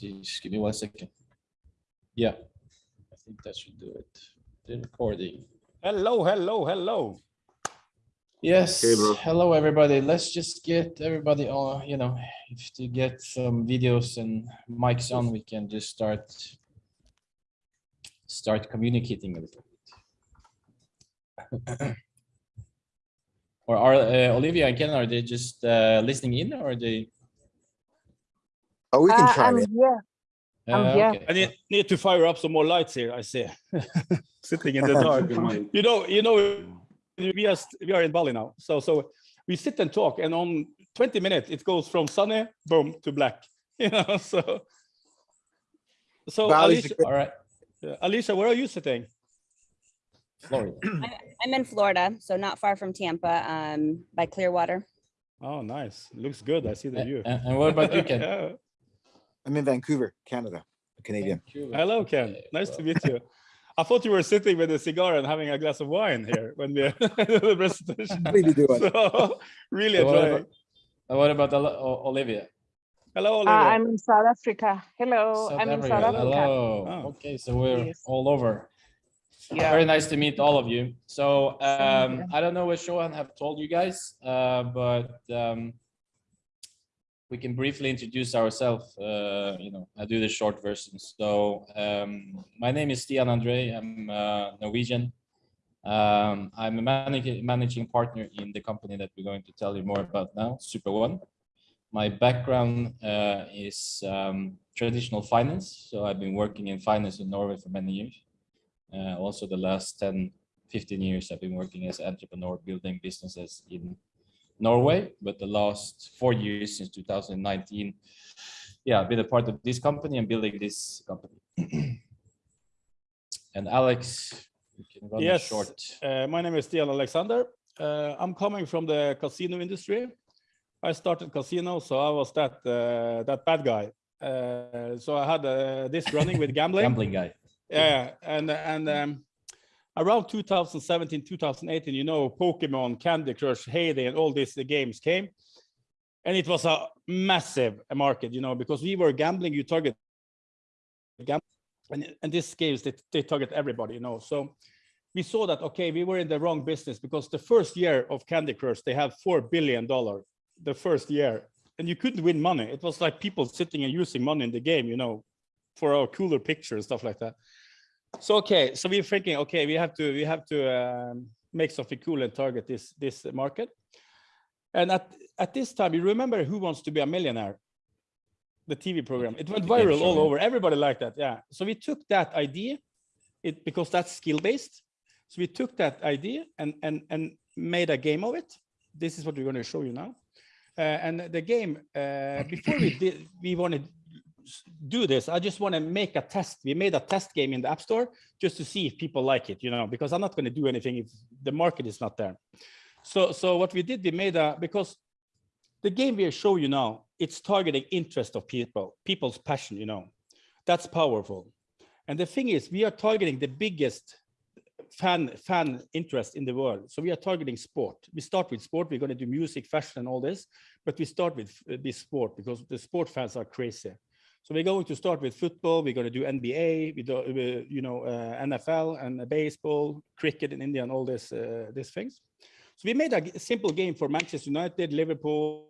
Just give me one second. Yeah, I think that should do it. The recording. Hello, hello, hello. Yes, Okay, bro. hello, everybody. Let's just get everybody on, you know, if to get some videos and mics on, we can just start start communicating a little bit. Or are uh, Olivia and Ken, are they just uh, listening in or are they? Oh, we can Uh, chime I'm in. here. I'm Uh, here. okay. I need, need to fire up some more lights here, I see. Sitting in the dark. You know, you know, we are, we are in Bali now. So, so we sit and talk and on 20 minutes, it goes from sunny, boom, to black, you know, so. So Bali's Alicia, good- All right, uh, Alicia, where are you sitting? Florida. I'm in Florida, so not far from Tampa, um, by Clearwater. Oh, nice. Looks good. I see the view. And and what about you, Ken? Yeah. I'm in Vancouver, Canada, a Canadian. Hello, Ken. Okay, Nice to meet you. I thought you were sitting with a cigar and having a glass of wine here when we the presentation. What are you doing? So really So what enjoying. about- uh, What about Oli- O- Olivia? Hello, Uh, Olivia. I'm in South Africa. Hello, South I'm in Africa, South Africa. Hello, Oh. okay, so we're Yes. all over. Yeah. Very nice to meet all of you. So um. I don't know what Shohan have told you guys, uh, but um, we can briefly introduce ourselves. Uh, you know, I do the short version. So um, my name is Stian Andre. I'm uh, Norwegian. Um, I'm a managing managing partner in the company that we're going to tell you more about now, Super One. My background uh, is um, traditional finance. So I've been working in finance in Norway for many years. Uh, also the last 10, 15 years, I've been working as entrepreneur building businesses in Norway, but the last four years since 2019, yeah, I've been a part of this company and building this company. and Alex, you can run Yes. short. Uh, my name is Stian Alexander. Uh, I'm coming from the casino industry. I started casino, so I was that uh, that bad guy. Uh, so I had uh, this running with gambling. Gambling guy. Yeah, and and um, around 2017, 2018, you know, Pokemon, Candy Crush, Hay Day, and all these uh, games came, and it was a massive market, you know, because we were gambling. You target and and these games they, they target everybody, you know. So we saw that okay, we were in the wrong business because the first year of Candy Crush they had four billion dollar the first year, and you couldn't win money. It was like people sitting and using money in the game, you know, for our cooler picture and stuff like that. So okay, so we're thinking, okay, we have to we have to um, make something cool and target this this market. And at at this time, you remember Who Wants to Be a Millionaire, the TV program. It went viral all over. Everybody liked that. Yeah. So we took that idea, it because that's skill based. So we took that idea and and and made a game of it. This is what we're going to show you now. Uh, and the game uh, before we did we wanted do this. I just want to make a test. We made a test game in the app store just to see if people like it you know because i'm not going to do anything if the market is not there. So so what we did we made a because the game we show you now it's targeting interest of people people's passion you know. That's powerful. And the thing is we are targeting the biggest fan fan interest in the world. So we are targeting sport. We start with sport. We're going to do music fashion and all this but we start with uh, this sport because the sport fans are crazy so we're going to start with football. We're going to do NBA, we do, you know, uh, NFL and baseball, cricket in India, and all this uh, these things. So we made a simple game for Manchester United, Liverpool,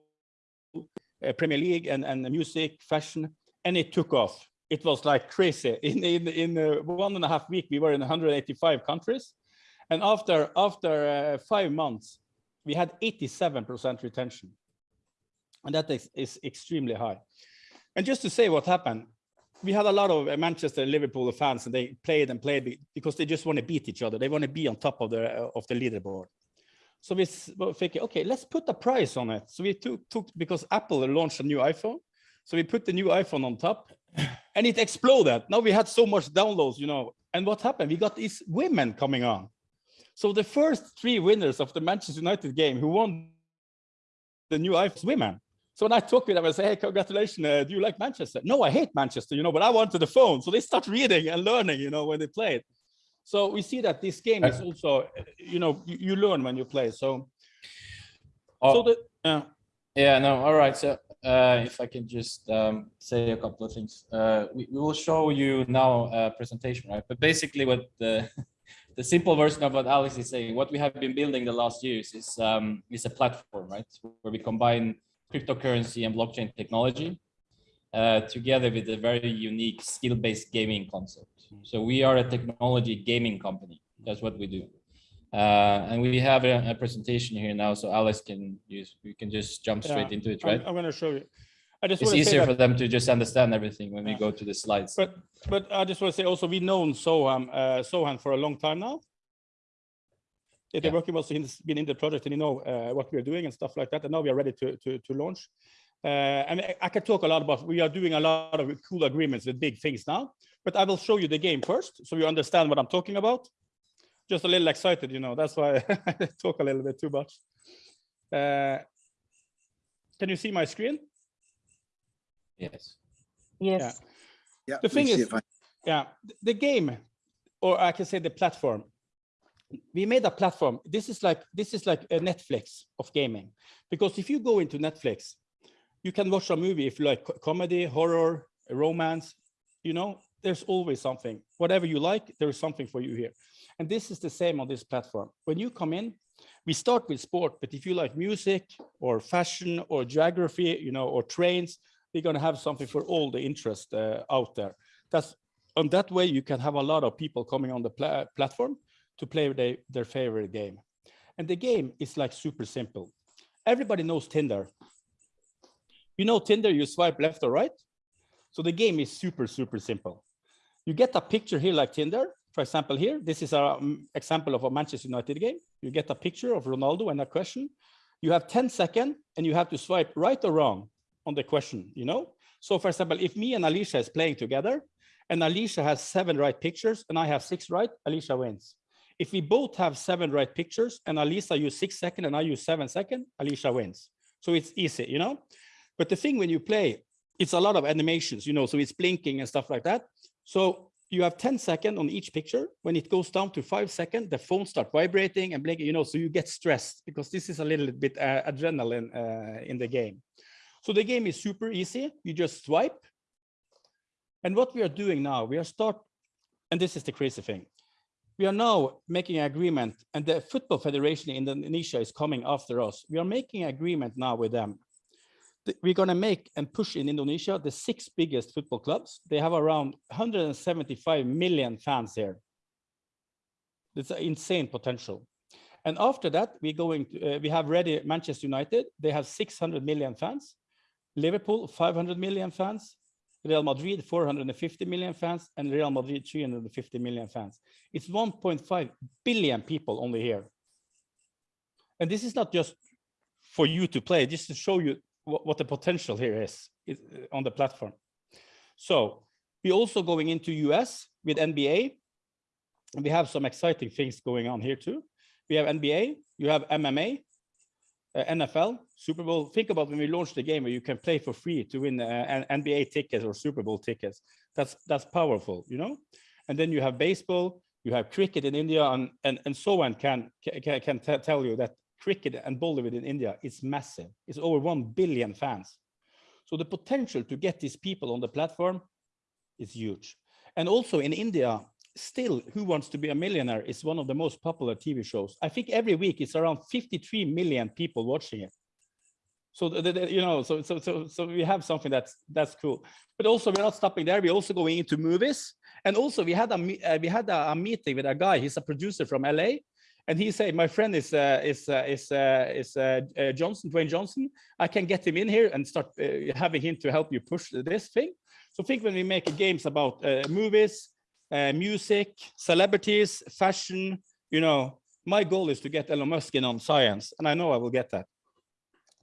uh, Premier League, and and music, fashion, and it took off. It was like crazy. In in in uh, one and a half week, we were in 185 countries, and after after uh, five months, we had 87% retention, and that is, is extremely high. And just to say what happened, we had a lot of uh, Manchester and Liverpool fans, and they played and played because they just want to beat each other. They want to be on top of the uh, of the leaderboard. So we were thinking, okay, let's put a price on it. So we took, took because Apple launched a new iPhone, so we put the new iPhone on top, and it exploded. Now we had so much downloads, you know. And what happened? We got these women coming on. So the first three winners of the Manchester United game who won the new iPhone women. So when I talk with them, I say, hey, congratulations, uh, do you like Manchester? No, I hate Manchester, you know, but I wanted the phone. So they start reading and learning, you know, when they play it. So we see that this game is also, uh, you know, you, you learn when you play. So, so Oh, the, uh, Yeah, no, all right. So uh, if I can just um, say a couple of things. Uh, we, we will show you now a presentation, right? But basically what the, the simple version of what Alex is saying, what we have been building the last years is, um, is a platform, right? Where we combine cryptocurrency and blockchain technology uh, together with a very unique skill-based gaming concept. So we are a technology gaming company. That's what we do. Uh, and we have a, a presentation here now, so Alice can use, we can just jump straight Yeah, into it, I'm, right? I'm going to show you. I just It's want to easier for them to just understand everything when we go to the slides. but but I just want to say also we've known Soham uh, Sohan for a long time now. They've been Yeah. working with us, he's been in the project and you know uh, what we're doing and stuff like that. And now we are ready to to, to launch. Uh, and I- I can talk a lot about, we are doing a lot of cool agreements with big things now, but I will show you the game first, so you understand what I'm talking about. Just a little excited, you know, that's why I talk a little bit too much. Uh, Can you see my screen? Yes. Yes. Yeah. The thing is- it fine. Yeah, the game, or I can say the platform. We made a platform. This is like this is like a Netflix of gaming, because if you go into Netflix, you can watch a movie if you like comedy, horror, romance. You know, there's always something. Whatever you like, there is something for you here. And this is the same on this platform. When you come in, we start with sport, but if you like music or fashion or geography, you know, or trains, we're going to have something for all the interest uh, out there. That's on that way you can have a lot of people coming on the pla- platform to play their, their favorite game. And the game is like super simple. Everybody knows Tinder. You know Tinder, you swipe left or right. So the game is super, super simple. You get a picture here like Tinder. For example, here, this is an um, example of a Manchester United game. You get a picture of Ronaldo and a question. You have 10 seconds and you have to swipe right or wrong on the question, you know? So for example, if me and Alicia is playing together and Alicia has seven right pictures and I have six right, Alicia wins. If we both have seven right pictures and Alicia use six second and I use seven second, Alicia wins. So it's easy, you know? But the thing when you play, it's a lot of animations, you know, so it's blinking and stuff like that. So you have 10 second on each picture. When it goes down to five second, the phone start vibrating and blinking, you know, so you get stressed because this is a little bit uh, adrenaline uh, in the game. So the game is super easy. You just swipe. And what we are doing now, we are start, and this is the crazy thing. We are now making an agreement and the Football Federation in Indonesia is coming after us. We are making an agreement now with them. We're gonna make and push in Indonesia the six biggest football clubs. They have around 175 million fans here. It's an insane potential. And after that, we're going to, uh, we have ready Manchester United. They have 600 million fans. Liverpool, 500 million fans. Real Madrid, 450 million fans, and Real Madrid, 350 million fans. It's 1.5 billion people only here. And this is not just for you to play, just to show you what, the potential here is, uh, on the platform. So we're also going into US with NBA. We have some exciting things going on here too. We have NBA, you have MMA, uh, NFL, Super Bowl. Think about when we launched the game where you can play for free to win uh, NBA tickets or Super Bowl tickets. That's that's powerful, you know. And then you have baseball, you have cricket in India, and and and so on can can can tell you that cricket and Bollywood in India is massive. It's over one billion fans. So the potential to get these people on the platform is huge. And also in India, still Who Wants to Be a Millionaire is one of the most popular TV shows. I think every week it's around 53 million people watching it. So the, the- you know, so so so so we have something that's that's cool. But also we're not stopping there. We're also going into movies. And also we had a uh, we had a, a meeting with a guy. He's a producer from LA, and he said, "My friend is uh, is uh, is uh, is uh, uh, Johnson, Dwayne Johnson. I can get him in here and start having him to help you push this thing." So think when we make games about movies, uh, music, celebrities, fashion, you know, my goal is to get Elon Musk in on science, and I know I will get that.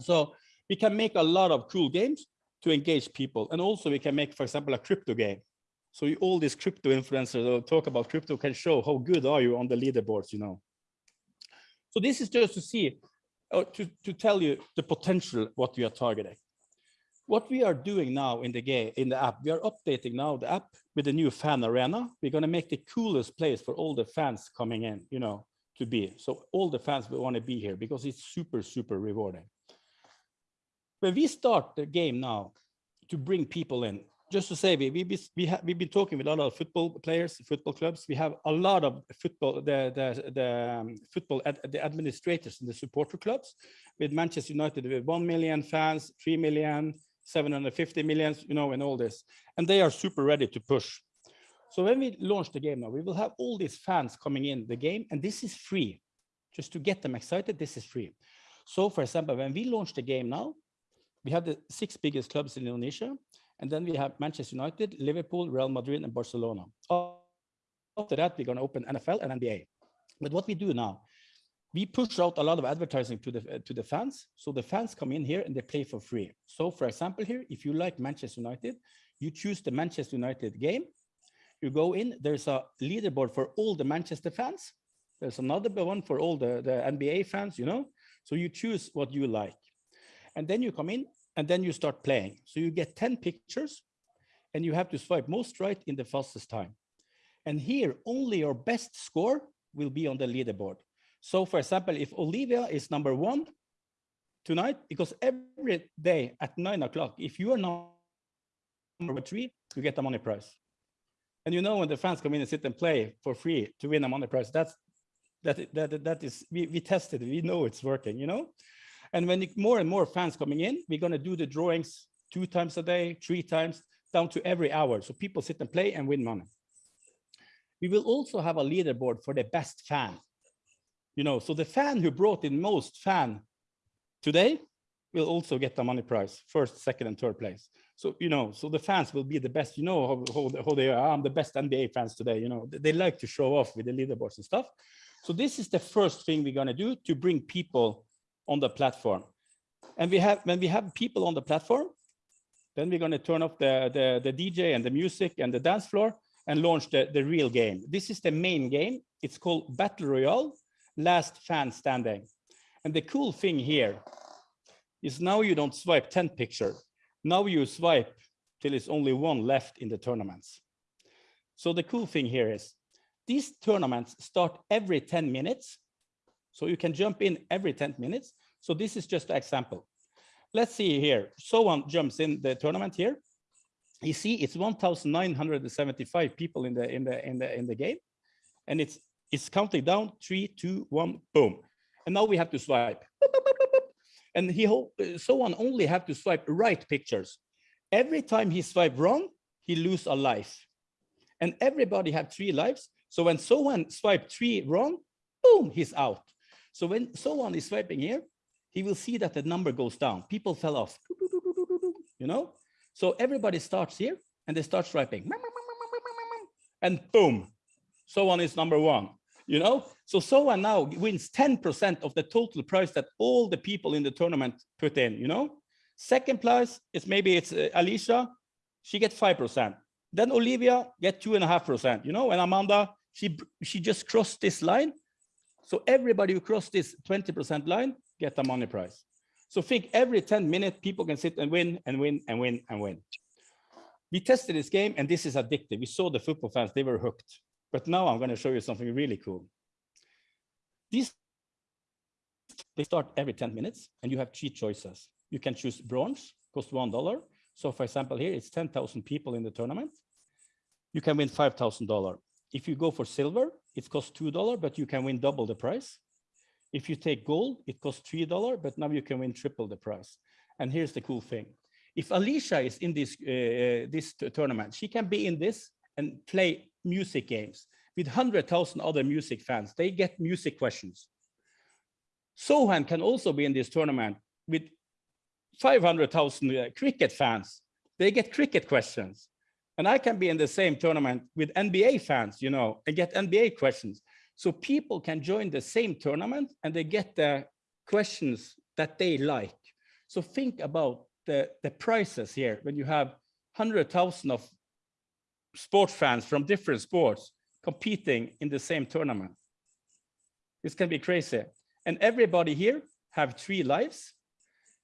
So we can make a lot of cool games to engage people, and also we can make, for example, a crypto game. So you- all these crypto influencers that talk about crypto can show how good are you on the leaderboards, you know. So this is just to see, or to, to tell you the potential what we are targeting. What we are doing now in the game, in the app, we are updating now the app with the new fan arena. We're gonna make the coolest place for all the fans coming in, you know, to be. So all the fans will wanna be here because it's super, super rewarding. when we start the game now to bring people in, just to say, we, we, we have, we've been talking with a lot of football players, football clubs. We have a lot of football the the the um, football ad, the administrators and the supporter clubs with Manchester United with one million fans, three million, 750 millions, you know, and all this, and they are super ready to push. So when we launch the game now, we will have all these fans coming in the game, and this is free. Just to get them excited, this is free. So for example, when we launch the game now, we have the six biggest clubs in Indonesia, and then we have Manchester United, Liverpool, Real Madrid, and Barcelona. After that, we're going to open NFL and NBA. But what we do now, we push out a lot of advertising to the to the fans. So the fans come in here and they play for free. So for example, here, if you like Manchester United, you choose the Manchester United game. You go in, there's a leaderboard for all the Manchester fans. There's another one for all the, the NBA fans, you know? So you choose what you like. And then you come in and then you start playing. So you get 10 pictures and you have to swipe most right in the fastest time. And here, only your best score will be on the leaderboard. So for example, if Olivia is number one tonight, because every day at nine o'clock, if you are number three, you get a money prize. And you know, when the fans come in and sit and play for free to win a money prize, that's that that that is we, we tested, we know it's working, you know. And when more and more fans coming in, we're gonna do the drawings two times a day, three times, down to every hour. So people sit and play and win money. We will also have a leaderboard for the best fan. You know, so the fan who brought in most fan today will also get the money prize, first, second, and third place. So, you know, so the fans will be the best, you know, how, how, how they are. I'm the best NBA fans today, you know, they- like to show off with the leaderboards and stuff. So this is the first thing we're gonna do to bring people on the platform. And we have, when we have people on the platform, then we're gonna turn off the, the, the DJ and the music and the dance floor and launch the, the real game. This is the main game. It's called Battle Royale, Last Fan Standing. And the cool thing here is now you don't swipe 10 picture. Now you swipe till it's only one left in the tournaments. So the cool thing here is these tournaments start every 10 minutes. So you can jump in every 10 minutes. So this is just an example. Let's see here. Someone jumps in the tournament here. You see, it's 1,975 people in the in the in the in the game, and it's it's counting down three, two, one, boom. And now we have to swipe. And he uh, someone only have to swipe right pictures. Every time he swipe wrong, he lose a life. And everybody have three lives. So when someone swipe three wrong, boom, he's out. So when someone is swiping here, he will see that the number goes down. People fell off, you know? So everybody starts here and they start swiping. And boom, someone is number one, you know? So someone now wins 10% of the total prize that all the people in the tournament put in, you know? Second prize is maybe it's uh, Alicia, she gets 5%. Then Olivia get two and a half percent, you know, and Amanda, she she just crossed this line. So everybody who crossed this 20% line get the money prize. So think every 10 minutes, people can sit and win and win and win and win. We tested this game and this is addictive. We saw the football fans, they were hooked. But now I'm going to show you something really cool. These they start every 10 minutes and you have three choices. You can choose bronze, cost one dollar. So for example, here it's 10,000 people in the tournament. You can win $5,000. If you go for silver, it costs $2, but you can win double the price. If you take gold, it costs $3, but now you can win triple the price. And here's the cool thing. If Alicia is in this, uh, this tournament, she can be in this and play music games with 100,000 other music fans. They get music questions. Sohan can also be in this tournament with 500,000 uh, cricket fans. They get cricket questions. And I can be in the same tournament with NBA fans, you know, and get NBA questions. So people can join the same tournament and they get the questions that they like. So think about the, the prices here when you have 100,000 of sports fans from different sports competing in the same tournament. This can be crazy. And everybody here have three lives.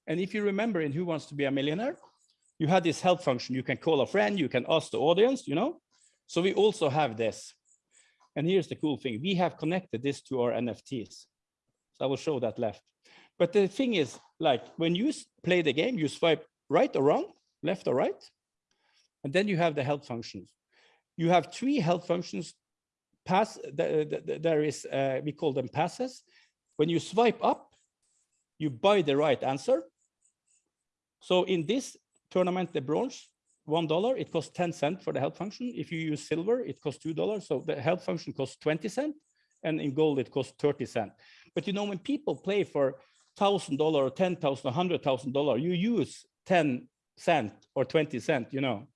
And if you remember in Who Wants to Be a Millionaire, you had this help function. You can call a friend, you can ask the audience, you know? So we also have this. And here's the cool thing. We have connected this to our NFTs. So I will show that left. But the thing is, like when you play the game, you swipe right or wrong, left or right, and then you have the help functions. You have three health functions. Pass. the- the- the- There is uh, we call them passes. When you swipe up, you buy the right answer. So in this tournament, the bronze, one dollar, it costs 10 cent for the health function. If you use silver, it costs two dollars. So the health function costs 20 cent, and in gold, it costs 30 cent. But you know, when people play for thousand dollar or ten thousand, a hundred thousand dollar, you use 10 cent or 20 cent, you know.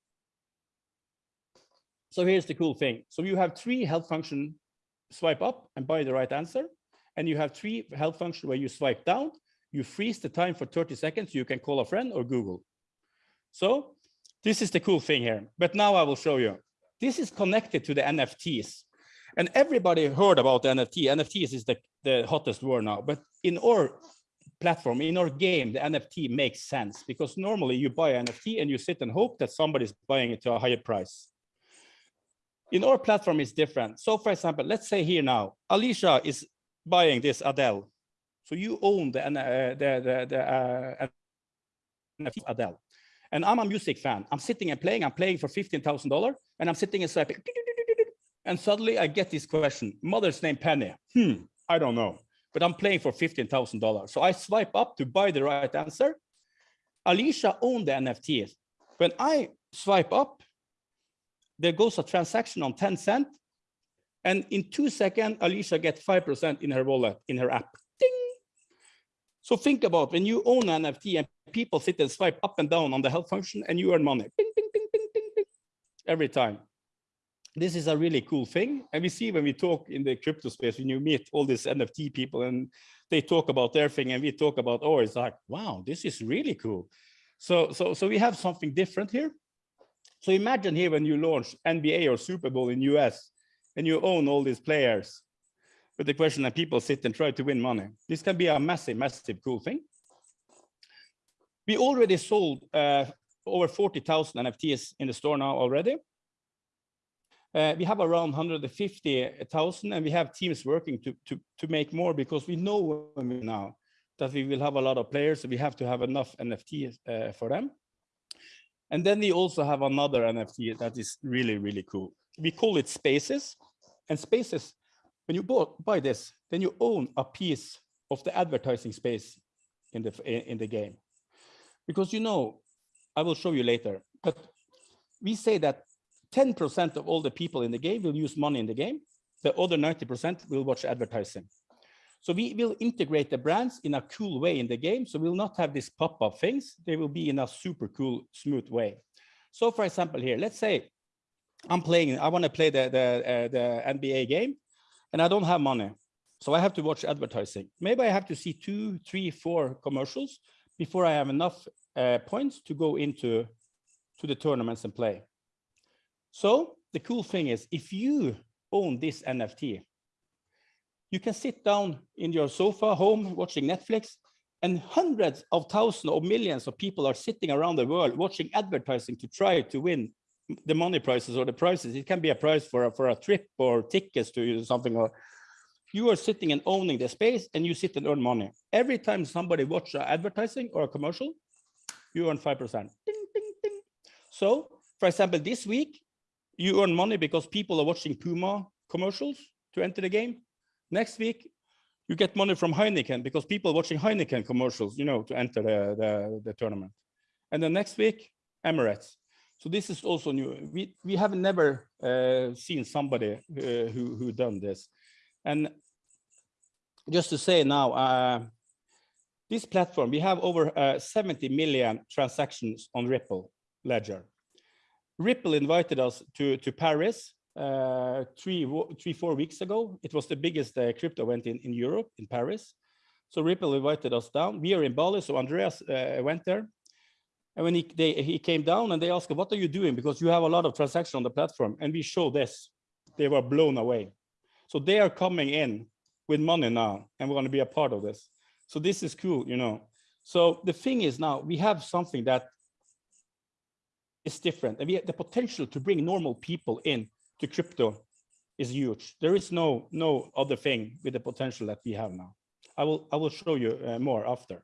So here's the cool thing. So you have three help function swipe up and buy the right answer. And you have three help function where you swipe down, you freeze the time for 30 seconds, you can call a friend or Google. So this is the cool thing here. But now I will show you. This is connected to the NFTs. And everybody heard about the NFT. NFTs is the, the hottest word now. But in our platform, in our game, the NFT makes sense because normally you buy an NFT and you sit and hope that somebody's buying it to a higher price. In our platform, it's different. So for example, let's say here now, Alicia is buying this Adele. So you own the, uh, the, the, the uh, Adele. And I'm a music fan. I'm sitting and playing. I'm playing for $15,000 and I'm sitting and swiping. And suddenly I get this question, mother's name Penny. Hmm, I don't know, but I'm playing for $15,000. So I swipe up to buy the right answer. Alicia owned the NFTs. When I swipe up, there goes a transaction on 10 cent. And in two seconds, Alicia gets 5% in her wallet, in her app. Ding. So think about when you own an NFT and people sit and swipe up and down on the help function and you earn money. Bing, bing, bing, bing, bing, bing, every time. This is a really cool thing. And we see when we talk in the crypto space, when you meet all these NFT people and they talk about their thing and we talk about ours, it's like, wow, this is really cool. So, so, so we have something different here. So imagine here when you launch NBA or Super Bowl in US and you own all these players with the question that people sit and try to win money. This can be a massive, massive cool thing. We already sold uh, over 40,000 NFTs in the store now already. Uh, we have around 150,000 and we have teams working to, to, to make more because we know now that we will have a lot of players. So we have to have enough NFTs uh, for them. And then we also have another NFT that is really, really cool. We call it Spaces. And Spaces, when you bought, buy this, then you own a piece of the advertising space in the, in the game. Because you know, I will show you later, but we say that 10% of all the people in the game will use money in the game. The other 90% will watch advertising. So we will integrate the brands in a cool way in the game. So we'll not have these pop-up things. They will be in a super cool, smooth way. So for example, here, let's say I'm playing, I want to play the, the, uh, the NBA game and I don't have money. So I have to watch advertising. Maybe I have to see two, three, four commercials before I have enough uh, points to go into to the tournaments and play. So the cool thing is if you own this NFT, you can sit down in your sofa home watching Netflix and hundreds of thousands or millions of people are sitting around the world watching advertising to try to win the money prizes or the prizes. It can be a prize for a, for a trip or tickets to something or you are sitting and owning the space and you sit and earn money. Every time somebody watch advertising or a commercial, you earn 5%. Ding, ding, ding. So for example, this week, you earn money because people are watching Puma commercials to enter the game. Next week, you get money from Heineken because people watching Heineken commercials, you know, to enter the, the, the tournament. And then next week, Emirates. So this is also new. We, we have never uh, seen somebody uh, who, who done this. And just to say now, uh, this platform, we have over uh, 70 million transactions on Ripple Ledger. Ripple invited us to, to Paris uh, three, three, four weeks ago. It was the biggest uh, crypto event in, in Europe, in Paris. So Ripple invited us down. We are in Bali, so Andreas uh, went there. And when he, they, he came down and they asked, what are you doing? Because you have a lot of transactions on the platform. And we show this. They were blown away. So they are coming in with money now, and we're going to be a part of this. So this is cool, you know. So the thing is now we have something that is different, and we have the potential to bring normal people in to crypto is huge. There is no no other thing with the potential that we have now. I will I will show you uh, more after.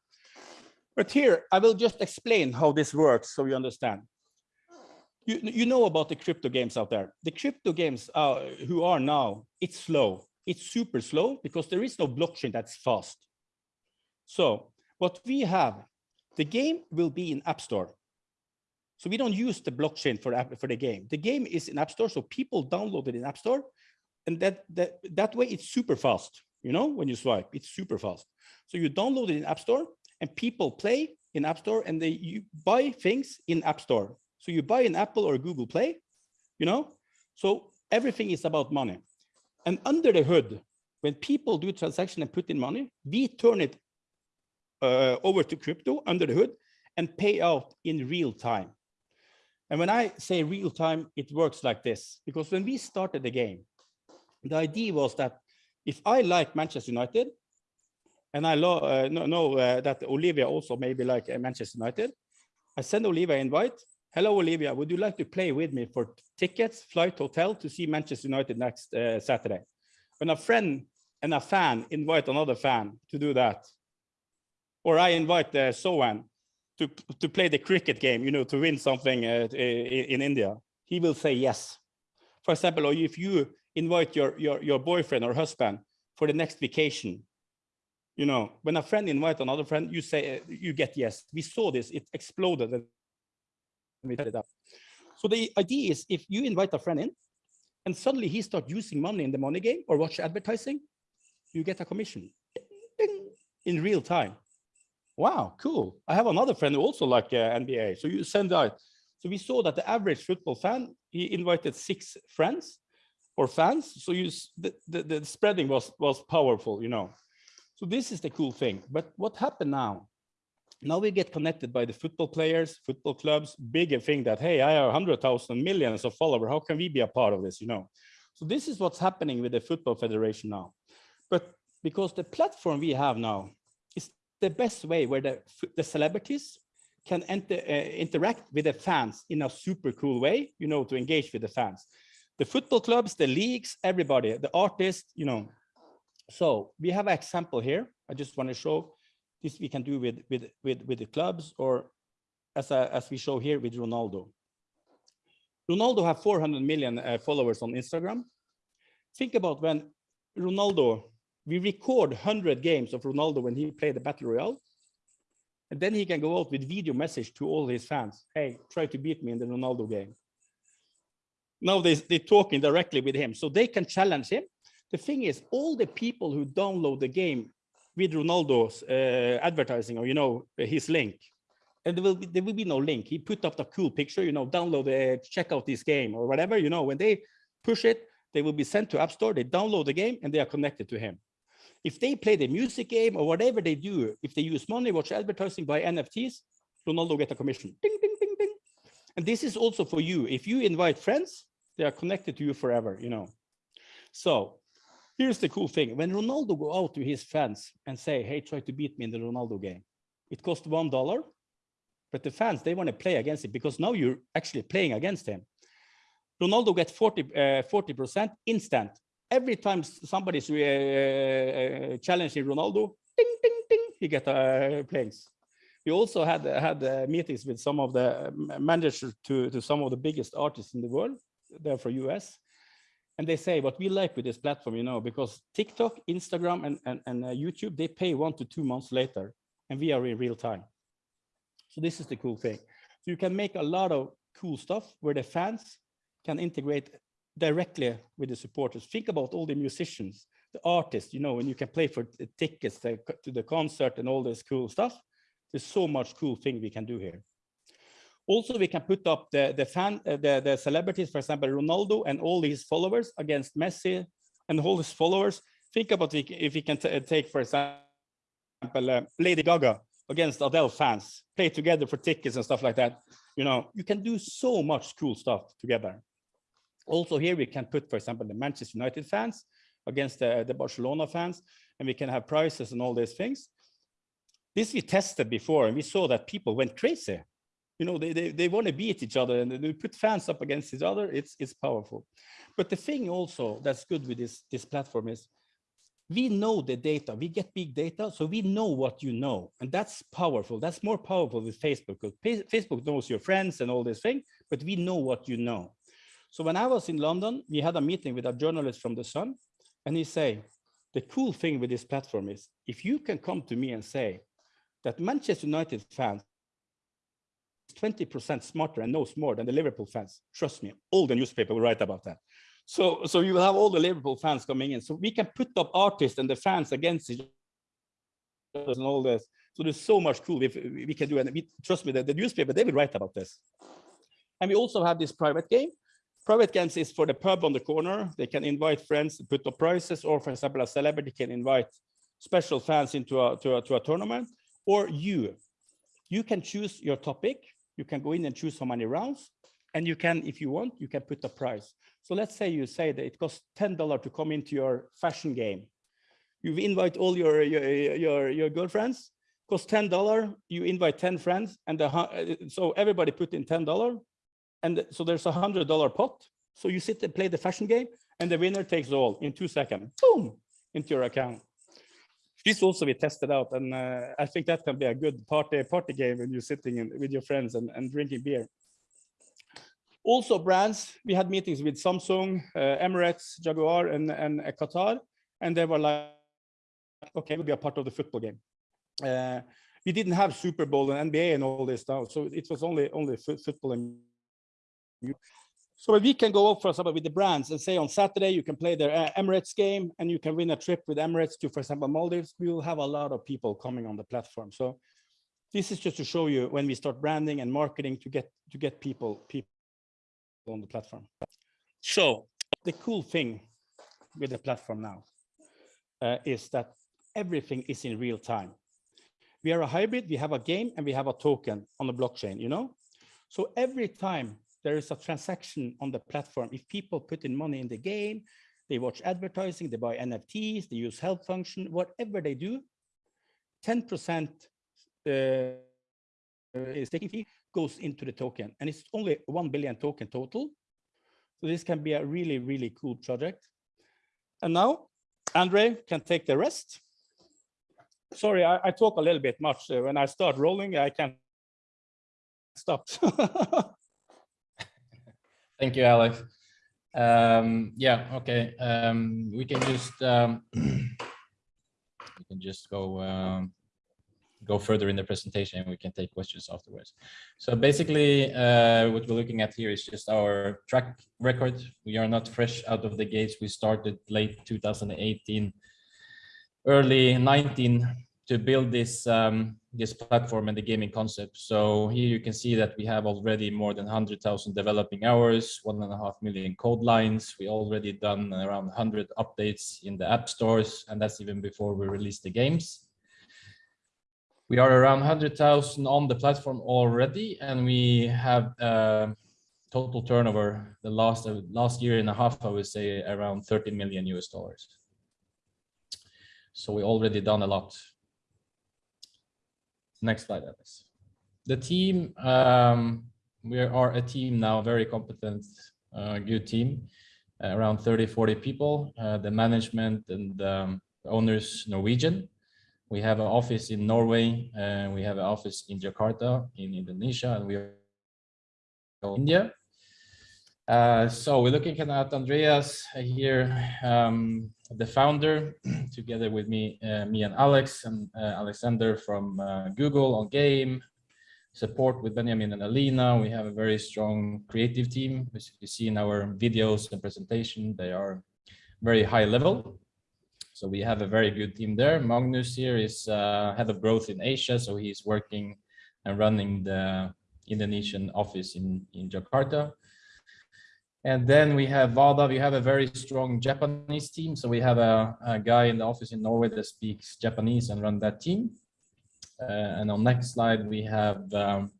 But here I will just explain how this works so you understand. You, you know about the crypto games out there. The crypto games uh, who are now, it's slow. It's super slow because there is no blockchain that's fast. So what we have, the game will be in App Store. So we don't use the blockchain for, for the game. The game is in App Store, so people download it in App Store. And that, that, that way it's super fast. You know, when you swipe, it's super fast. So you download it in App Store and people play in App Store and they you buy things in App Store. So you buy an Apple or Google Play, you know, so everything is about money. And under the hood, when people do transaction and put in money, we turn it uh, over to crypto under the hood and pay out in real time. And when I say real time, it works like this, because when we started the game, the idea was that if I like Manchester United, and I uh, know, uh, that Olivia also maybe like uh, Manchester United, I send Olivia an invite. Hello, Olivia, would you like to play with me for tickets, flight, hotel to see Manchester United next uh, Saturday? When a friend and a fan invite another fan to do that, or I invite uh, Sohan to, to play the cricket game, you know, to win something uh, in, in India, he will say yes. For example, or if you invite your, your, your boyfriend or husband for the next vacation, you know, when a friend invite another friend, you say, uh, you get yes. We saw this, it exploded. we it up. So the idea is if you invite a friend in and suddenly he start using money in the money game or watch advertising, you get a commission in real time. Wow, cool. I have another friend who also like uh, NBA. So you send out. So we saw that the average football fan, he invited six friends or fans. So you, the, the, the spreading was, was powerful, you know. So this is the cool thing. But what happened now? Now we get connected by the football players, football clubs, bigger thing that, hey, I have 100,000 millions of followers. How can we be a part of this, you know? So this is what's happening with the Football Federation now. But because the platform we have now the best way where the, the celebrities can enter, uh, interact with the fans in a super cool way, you know, to engage with the fans. The football clubs, the leagues, everybody, the artists, you know. So we have an example here. I just want to show this we can do with, with, with, with the clubs or as, a, as we show here with Ronaldo. Ronaldo have 400 million uh, followers on Instagram. Think about when Ronaldo, we record 100 games of Ronaldo when he played the Battle Royale. And then he can go out with video message to all his fans. Hey, try to beat me in the Ronaldo game. Now they, they're talking directly with him, so they can challenge him. The thing is, all the people who download the game with Ronaldo's uh, advertising or, you know, his link, and there will be, there will be no link. He put up the cool picture, you know, download, uh, check out this game or whatever, you know, when they push it, they will be sent to App Store, they download the game and they are connected to him. If they play the music game or whatever they do, if they use money, watch advertising, buy NFTs, Ronaldo get a commission. Ding, ding, ding, ding. And this is also for you. If you invite friends, they are connected to you forever, you know. So here's the cool thing. When Ronaldo go out to his fans and say, hey, try to beat me in the Ronaldo game, it costs one dollar. But the fans, they want to play against it because now you're actually playing against him. Ronaldo gets 40, uh, 40% instant. Every time somebody's uh, uh, challenging Ronaldo, ding, ding, ding, he get uh, plays. We also had had uh, meetings with some of the um, managers to, to some of the biggest artists in the world, there for US. And they say what we like with this platform, you know, because TikTok, Instagram, and, and, and uh, YouTube, they pay one to two months later, and we are in real time. So this is the cool thing. So you can make a lot of cool stuff where the fans can integrate directly with the supporters. Think about all the musicians, the artists, you know, when you can play for tickets to the concert and all this cool stuff. There's so much cool thing we can do here. Also, we can put up the, the fan, uh, the, the celebrities, for example, Ronaldo and all his followers against Messi and all his followers. Think about if we can take, for example, uh, Lady Gaga against Adele fans, play together for tickets and stuff like that. You know, you can do so much cool stuff together. Also here we can put, for example, the Manchester United fans against the, the Barcelona fans, and we can have prizes and all these things. This we tested before, and we saw that people went crazy. You know, they, they, they want to beat each other and they put fans up against each other. It's, it's powerful. But the thing also that's good with this, this platform is we know the data, we get big data, so we know what you know. And that's powerful. That's more powerful with Facebook because Facebook knows your friends and all this thing, but we know what you know. So when I was in London, we had a meeting with a journalist from The Sun, and he say, the cool thing with this platform is if you can come to me and say that Manchester United fans 20% smarter and knows more than the Liverpool fans, trust me, all the newspaper will write about that. So, so you will have all the Liverpool fans coming in. So we can put up artists and the fans against each other and all this. So there's so much cool if we can do. And we, trust me, the, the newspaper, they will write about this. And we also have this private game. Private games is for the pub on the corner. They can invite friends, to put up prices, or for example, a celebrity can invite special fans into a, to a, to a tournament, or you. You can choose your topic. You can go in and choose how many rounds. And you can, if you want, you can put a price. So let's say you say that it costs $10 to come into your fashion game. You invite all your, your, your, your girlfriends, costs $10, you invite 10 friends, and the, so everybody put in $10, and so there's a $100 pot. So you sit and play the fashion game, and the winner takes all in two seconds, boom, into your account. This also we tested out, and uh, I think that can be a good party party game when you're sitting in, with your friends and, and drinking beer. Also brands, we had meetings with Samsung, uh, Emirates, Jaguar, and, and uh, Qatar, and they were like, okay, we'll be a part of the football game. Uh, we didn't have Super Bowl and NBA and all this stuff, so it was only only football and so we can go up for example with the brands and say on Saturday you can play their uh, Emirates game and you can win a trip with Emirates to, for example, Maldives. We will have a lot of people coming on the platform. So this is just to show you when we start branding and marketing to get to get people people on the platform. So the cool thing with the platform now uh, is that everything is in real time. We are a hybrid. We have a game and we have a token on the blockchain. You know, so every time there is a transaction on the platform, if people put in money in the game, they watch advertising, they buy NFTs, they use help function, whatever they do, 10% uh, is fee goes into the token. And it's only 1 billion token total. So this can be a really, really cool project. And now Andre can take the rest. Sorry, I, I talk a little bit much. Uh, When I start rolling, I can't stop. Thank you, Alex. Um, yeah, okay. Um, we can just um, we can just go um, go further in the presentation and we can take questions afterwards. So basically, uh, what we're looking at here is just our track record. We are not fresh out of the gates. We started late 2018, early 19 to build this um, this platform and the gaming concept. So here you can see that we have already more than 100,000 developing hours, one and a half million code lines. We already done around 100 updates in the app stores, and that's even before we release the games. We are around 100,000 on the platform already, and we have uh, total turnover the last uh, last year and a half, I would say around 30 million US dollars. So we already done a lot. Next slide, Alice. The team, um, we are a team now, very competent, uh, good team, uh, around 30, 40 people. Uh, the management and um, owners Norwegian. We have an office in Norway, and we have an office in Jakarta in Indonesia, and we are in India. Uh, so we're looking at Andreas here, um, the founder, together with me, uh, me and Alex and uh, Alexander from uh, Google on game, support with Benjamin and Alina. We have a very strong creative team. As you see in our videos and presentation, they are very high level. So we have a very good team there. Magnus here is uh, head of growth in Asia, so he's working and running the Indonesian office in, in Jakarta. And then we have Vada, we have a very strong Japanese team. So we have a, a guy in the office in Norway that speaks Japanese and run that team. Uh, and on next slide, we have um,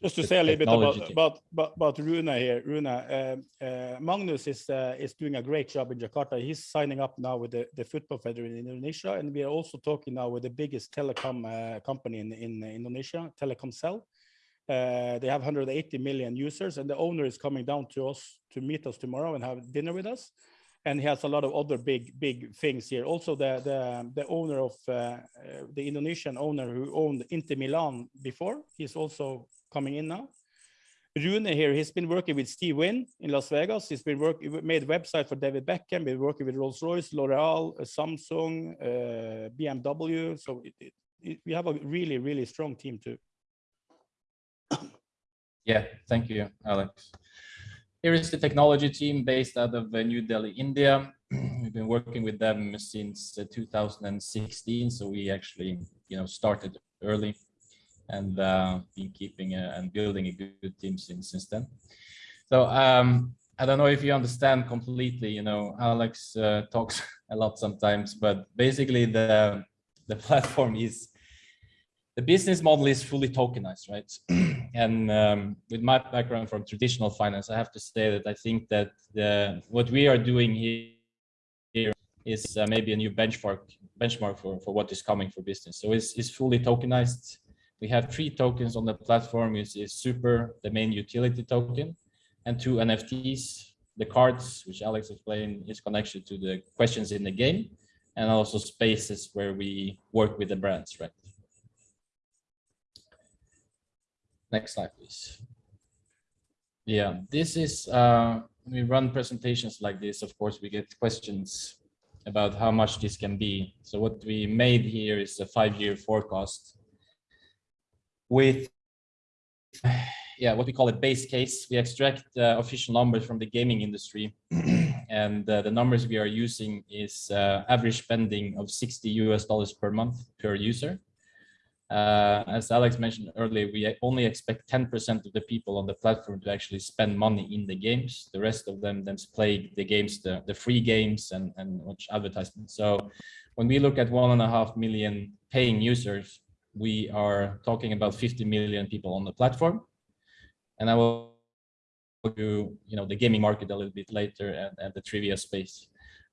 Just to say a little bit about about about, about Runa here. Runa, um, uh, Magnus is uh, is doing a great job in Jakarta. He's signing up now with the, the football federation in Indonesia, and we are also talking now with the biggest telecom uh, company in in Indonesia, Telkomsel. Uh, they have 180 million users, and the owner is coming down to us to meet us tomorrow and have dinner with us. and he has a lot of other big big things here. Also, the the the owner of uh, uh, the Indonesian owner who owned Inter Milan before, he's also coming in now. Rune here, he's been working with Steve Wynn in Las Vegas. He's been working, made website for David Beckham, been working with Rolls Royce, L'Oreal, uh, Samsung, uh, BMW. So it, it, it, we have a really, really strong team too. Yeah, thank you, Alex. Here is the technology team based out of uh, New Delhi, India. We've been working with them since uh, 2016, so we actually, you know, started early and uh, been keeping a, and building a good, team since since then. So um, I don't know if you understand completely. You know, Alex uh, talks a lot sometimes, but basically the the platform is the business model is fully tokenized, right? and um, with my background from traditional finance, I have to say that I think that the what we are doing here is uh, maybe a new benchmark benchmark for for what is coming for business. So it's, it's fully tokenized we have three tokens on the platform is, is super the main utility token and two nfts the cards which alex explained is connection to the questions in the game and also spaces where we work with the brands right next slide please. Yeah this is uh when we run presentations like this. Of course we get questions about how much this can be. So what we made here is a five-year forecast with yeah what we call a base case. We extract uh, official numbers from the gaming industry. And uh, the numbers we are using is uh, average spending of 60 us dollars per month per user uh, as alex mentioned earlier we only expect 10 percent of the people on the platform to actually spend money in the games the rest of them then play the games the, the free games and and watch advertisements so when we look at one and a half million paying users we are talking about 50 million people on the platform. And I will do, you know, the gaming market a little bit later and, and the trivia space.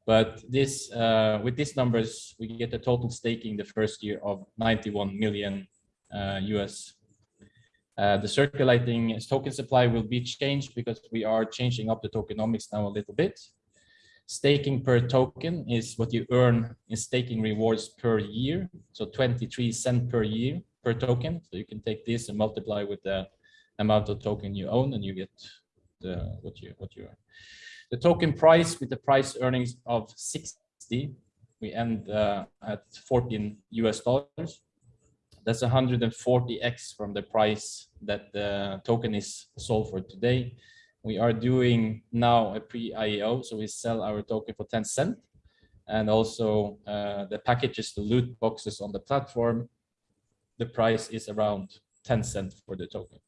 But this, uh, with these numbers, we get a total staking the first year of 91 million uh, US. Uh, the circulating token supply will be changed because we are changing up the tokenomics now a little bit. Staking per token is what you earn in staking rewards per year. So 23 cent per year per token. So you can take this and multiply with the amount of token you own and you get the what you what you earn. The token price with the price earnings of 60, we end uh, at 14 US dollars. That's 140x from the price that the token is sold for today we are doing now a pre-IEO, so we sell our token for 10 cent. And also uh, the packages, the loot boxes on the platform, the price is around 10 cent for the token.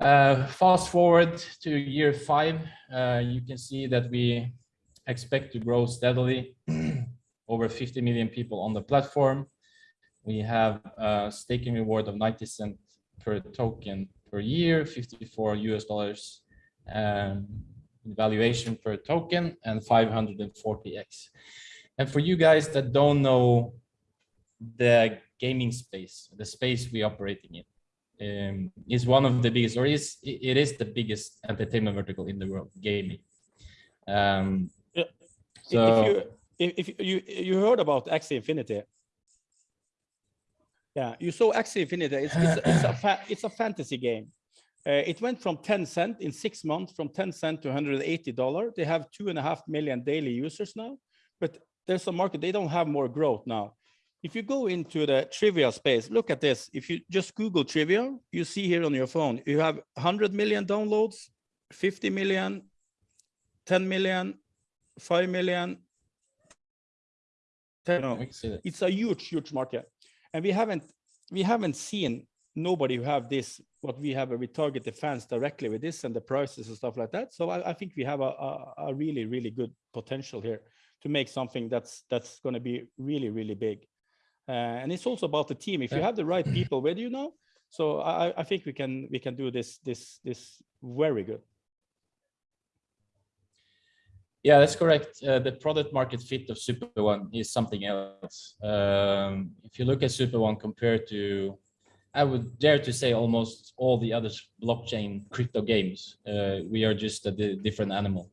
Uh, fast forward to year five, uh, you can see that we expect to grow steadily. Over 50 million people on the platform. We have a staking reward of 90 cent per token per year, 54 US dollars um, valuation per token and 540x. And for you guys that don't know the gaming space, the space we operating in, um, is one of the biggest, or is it is the biggest entertainment vertical in the world, gaming. Um, yeah. So if you if you you heard about Axie Infinity, yeah, you saw Axie Infinity. It's it's, it's a it's a fantasy game. Uh, it went from 10 cent in six months, from 10 cent to 180 dollar. They have two and a half million daily users now, but there's a market. They don't have more growth now. If you go into the trivia space, look at this. If you just Google trivia, you see here on your phone, you have 100 million downloads, 50 million, 10 million, 5 million. 10, no, it's a huge, huge market. And we haven't we haven't seen nobody who have this what we have where we target the fans directly with this and the prices and stuff like that so i, I think we have a, a, a, really really good potential here to make something that's that's going to be really really big and it's also about the team if you have the right people with you now so i i think we can we can do this this this very good yeah, that's correct. Uh, the product market fit of Super One is something else. Um, if you look at Super One compared to I would dare to say almost all the other blockchain crypto games. Uh, we are just a different animal.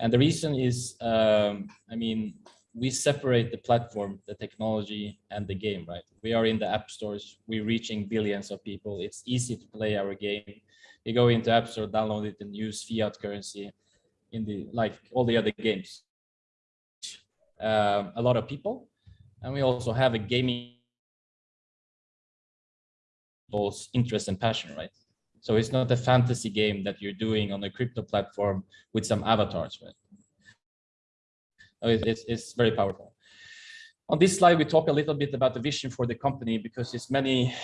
And the reason is, um, I mean, we separate the platform, the technology and the game, right? We are in the app stores, we're reaching billions of people. It's easy to play our game. You go into app store, download it and use fiat currency in the, like all the other games. Um, a lot of people. And we also have a gaming people's interest and passion, right? So it's not a fantasy game that you're doing on a crypto platform with some avatars, right? Oh, it- It's, it's very powerful. On this slide, we talk a little bit about the vision for the company because there's many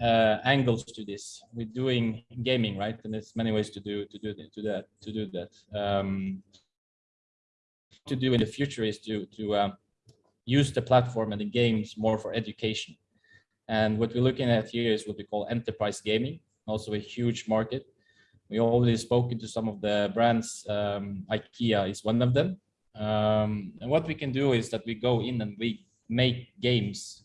uh, angles to this. We're doing gaming, right? And there's many ways to do to do to that to do that. Um, to do in the future is to to um, use the platform and the games more for education. And what we're looking at here is what we call enterprise gaming, also a huge market. We already spoken to some of the brands. Um, IKEA is one of them. Um, and what we can do is that we go in and we make games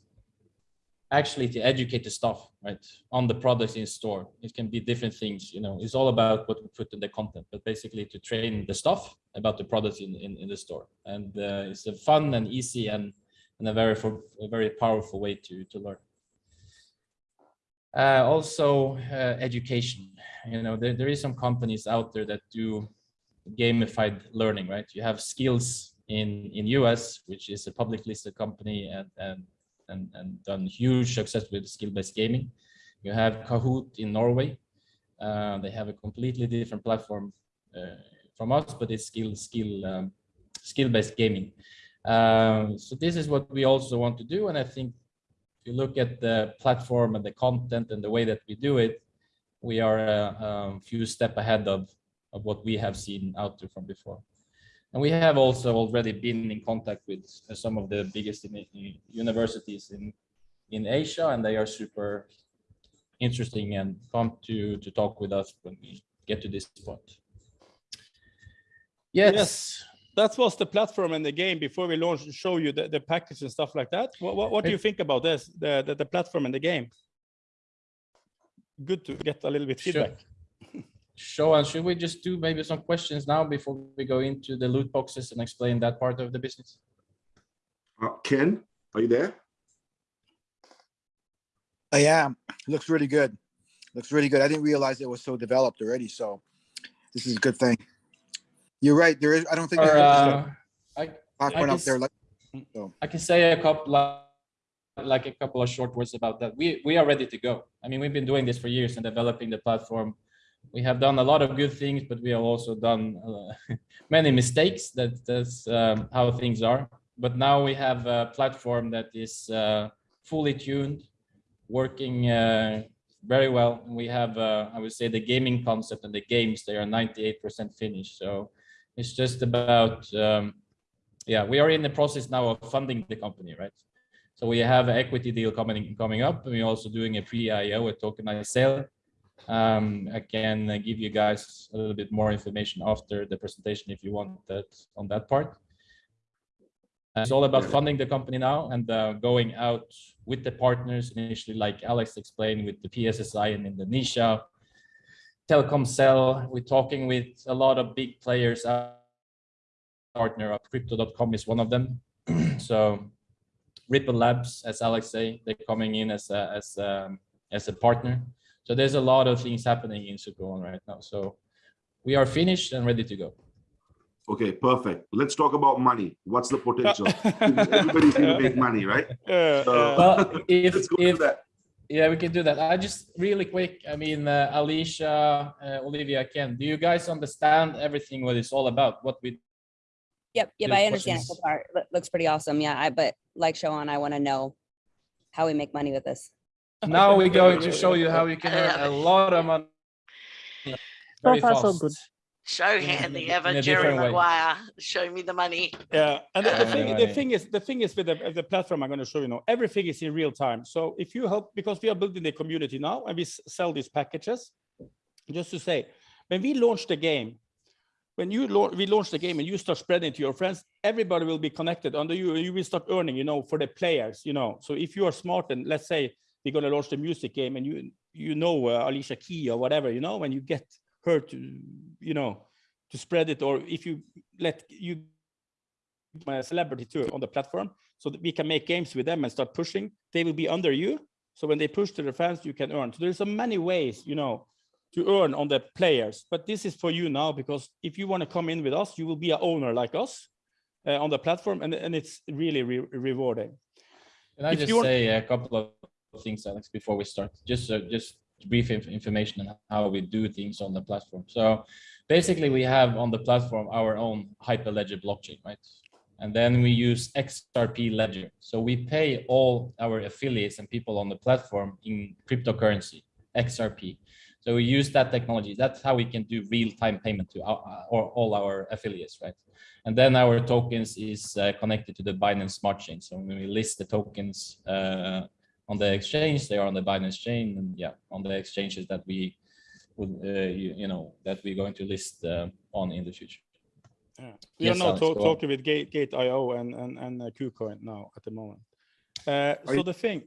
actually to educate the staff, right, on the products in store. It can be different things, you know, it's all about what we put in the content, but basically to train the staff about the products in, in, in the store. And uh, it's a fun and easy and, and a very, for, a very powerful way to, to learn. Uh, also, uh, education. You know, there, there is some companies out there that do gamified learning, right? You have Skillz in in US, which is a public listed company and and and, and done huge success with skill-based gaming. You have Kahoot in Norway. Uh, they have a completely different platform uh, from us, but it's skill skill um, skill-based gaming. Um, so this is what we also want to do, and I think if you look at the platform and the content and the way that we do it, we are a, a few step ahead of, of what we have seen out there from before. And we have also already been in contact with uh, some of the biggest universities in, in Asia, and they are super interesting and come to, to talk with us when we get to this point. Yes, Yes. That was the platform and the game before we launched, show you the, the package and stuff like that. What, what, what do you think about this, the, the, the platform and the game? Good to get a little bit feedback. Sure. Feedback. Show should we just do maybe some questions now before we go into the loot boxes and explain that part of the business? Uh, Ken, are you there? I am. Looks really good. Looks really good. I didn't realize it was so developed already. So this is a good thing. You're right. There is, I don't think Or, there is uh, I, platform I up there guess- like, I can say a couple, of- like a couple of short words about that. We, we are ready to go. I mean, we've been doing this for years and developing the platform. We have done a lot of good things, but we have also done uh, many mistakes. That, that's um, how things are. But now we have a platform that is uh, fully tuned, working uh, very well. We have, uh, I would say, the gaming concept and the games, they are 98% finished. So it's just about, um, yeah, we are in the process now of funding the company, right? So we have an equity deal coming, coming up. and We're also doing a pre-IEO, a tokenized sale. Um, I can uh, give you guys a little bit more information after the presentation if you want that on that part. Uh, It's all about funding the company now and uh, going out with the partners initially, like Alex explained with the PSSI in Indonesia, Telkomsel, we're talking with a lot of big players. Our Partner of crypto.com is one of them. So Ripple Labs, as Alex say, they're coming in as a, as um, as a partner. So there's a lot of things happening in Superone right now. So we are finished and ready to go. Okay, perfect. Let's talk about money. What's the potential? Everybody's gonna make money, right? Uh, So- Well, if Let's go if that. yeah, we can do that. I just really quick. I mean, uh, Alicia, uh, Olivia, Ken, do you guys understand everything what it's all about? What we Yep, yep, I understand it so questions. Looks pretty awesome. Yeah, I, but like Shoan, I want to know how we make money with this. Now we're going to show you how you can earn a lot of money. Very far, so fast. good. Shohan, in the ever in a Jerry different way. Maguire, show me the money. Yeah, and the, the thing, the Anyway. thing is, the thing is with the, the platform I'm going to show you now, everything is in real time. So if you help, because we are building the community now and we sell these packages, just to say, when we launch the game, when you launch, we launch the game and you start spreading to your friends, everybody will be connected under you. and You will start earning, you know, for the players, you know. So if you are smart and let's say we're going to launch the music game and you you know uh, Alicia Key or whatever, you know, when you get her to, you know, to spread it, or if you let you a celebrity too on the platform, so that we can make games with them and start pushing, they will be under you. So when they push to the fans, you can earn. So there's so many ways, you know, to earn on the players. But this is for you now because if you want to come in with us, you will be an owner like us uh, on the platform, and and it's really re rewarding. Can I If just say a couple of things, Alex, before we start? Just, uh, just brief inf- information on how we do things on the platform. So basically, we have on the platform our own Hyperledger blockchain, right? And then we use XRP Ledger. So we pay all our affiliates and people on the platform in cryptocurrency, XRP. So we use that technology. That's how we can do real-time payment to our, or all our affiliates, right? And then our tokens is uh, connected to the Binance Smart Chain. So when we list the tokens uh, on the exchange, they are on the Binance chain, and yeah, on the exchanges that we would, uh, you, you know, that we're going to list uh, on in the future. Yeah. We Yes, are now Alex, to- on. talking with Gate Gate IO and and and uh, KuCoin now at the moment. Uh, so you- the thing,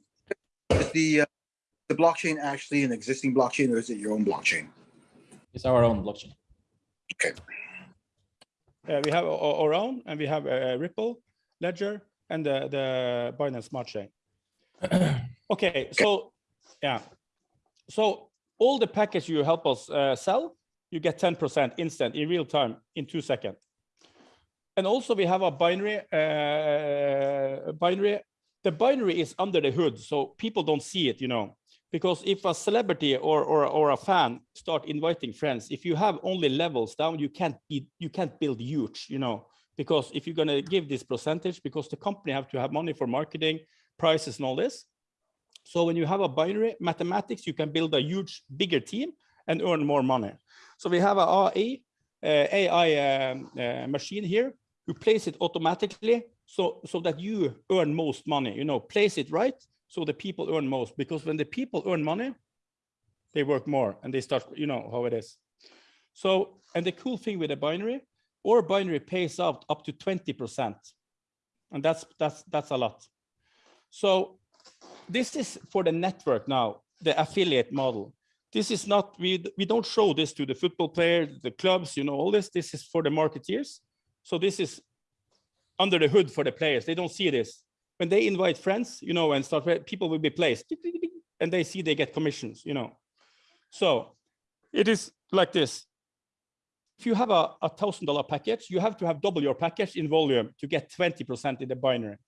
Is the uh, the blockchain actually an existing blockchain or is it your own blockchain? It's our own blockchain. Okay. Uh, we have o- our own, and we have a Ripple, Ledger, and the the Binance Smart Chain. okay, so yeah, so all the package you help us uh, sell, you get 10% instant in real time in two seconds. And also we have a binary, uh, binary. The binary is under the hood, so people don't see it, you know. Because if a celebrity or, or, or a fan start inviting friends, if you have only levels down, you can't be, you can't build huge, you know. Because if you're gonna give this percentage, because the company have to have money for marketing, prices and all this. So when you have a binary mathematics, you can build a huge, bigger team and earn more money. So we have a AI, uh, AI um, uh, machine here who plays it automatically so, so that you earn most money, you know, place it right so the people earn most because when the people earn money, they work more and they start, you know how it is. So, and the cool thing with a binary, or binary pays out up to 20%. And that's, that's, that's a lot. So this is for the network now, the affiliate model. This is not, we, we don't show this to the football players, the clubs, you know, all this, this is for the marketeers. So this is under the hood for the players. They don't see this. When they invite friends, you know, and start, people will be placed and they see they get commissions, you know. So it is like this. If you have a a thousand dollar package, you have to have double your package in volume to get 20% in the binary.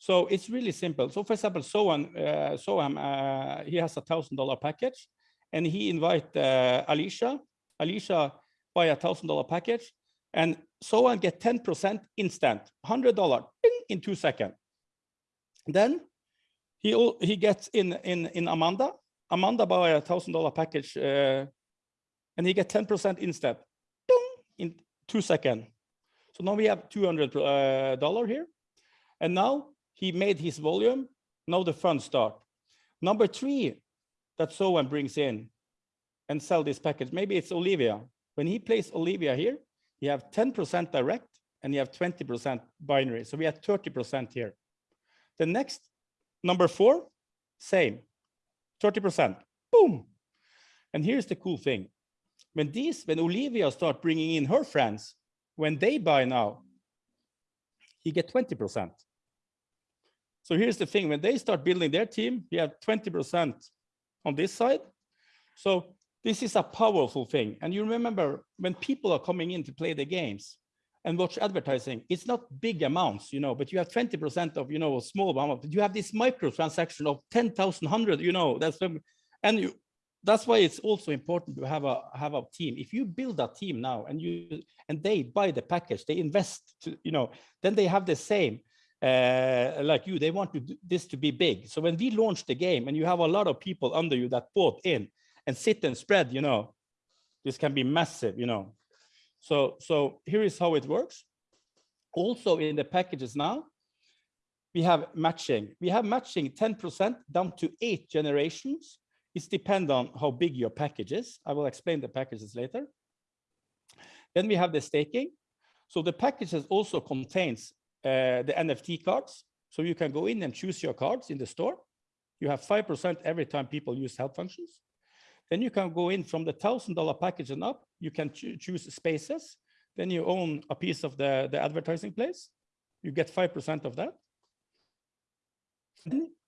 So it's really simple. So for example, Sohan, uh, Soham, uh, he has a thousand dollar package and he invite uh, Alicia. Alicia buy a thousand dollar package and Sohan get 10% instant, $100 ding, in two seconds. Then he, he gets in, in, in Amanda. Amanda buy a thousand dollar package uh, and he get 10% instant in two seconds. So now we have $200 uh, here. And now he made his volume. Now the fun start. Number three that Sohan brings in and sell this package. Maybe it's Olivia. When he plays Olivia here, you have 10% direct and you have 20% binary. So we have 30% here. The next, number four, same, 30%, boom. And here's the cool thing. When these, when Olivia start bringing in her friends, when they buy now, he get 20%. So here's the thing, when they start building their team, you have 20% on this side. So this is a powerful thing. And you remember when people are coming in to play the games and watch advertising, it's not big amounts, you know, but you have 20% of, you know, a small amount, you have this micro transaction of 10,000, 100, you know, that's, and you, that's why it's also important to have a, have a team. If you build a team now and you, and they buy the package, they invest, to, you know, then they have the same, uh, like you, they want to, this to be big. So when we launch the game and you have a lot of people under you that bought in, and sit and spread, you know, this can be massive, you know. So, so here is how it works. Also in the packages now, we have matching. We have matching 10% down to eight generations. It's depend on how big your package is. I will explain the packages later. Then we have the staking. So the packages also contains uh, the NFT cards. So you can go in and choose your cards in the store. You have 5% every time people use help functions. Then you can go in from the thousand dollar package and up, you can choo- choose spaces. Then you own a piece of the, the advertising place. You get 5% of that.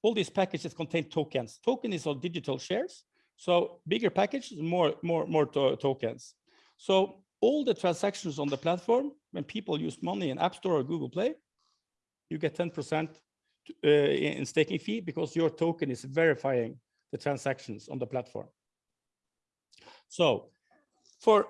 All these packages contain tokens. Token is all digital shares. So bigger package, more, more, more to- tokens. So all the transactions on the platform, when people use money in App Store or Google Play, you get 10% uh, in in staking fee because your token is verifying the transactions on the platform. So for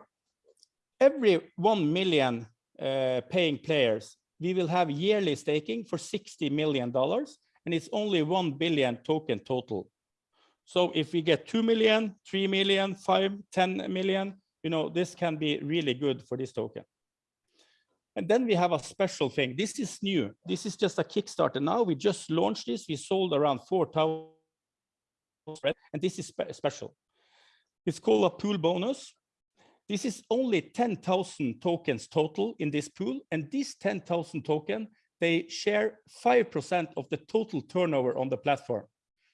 every 1 million uh, paying players, we will have yearly staking for 60 million dollars and it's only 1 billion token total. So if we get 2 million, 3 million, 5, 10 million, you know, this can be really good for this token. And then we have a special thing. This is new. This is just a Kickstarter now. We just launched this. We sold around 4,000 and this is spe- special. It's called a pool bonus. This is only 10,000 tokens total in this pool. And this 10,000 token, they share 5% of the total turnover on the platform.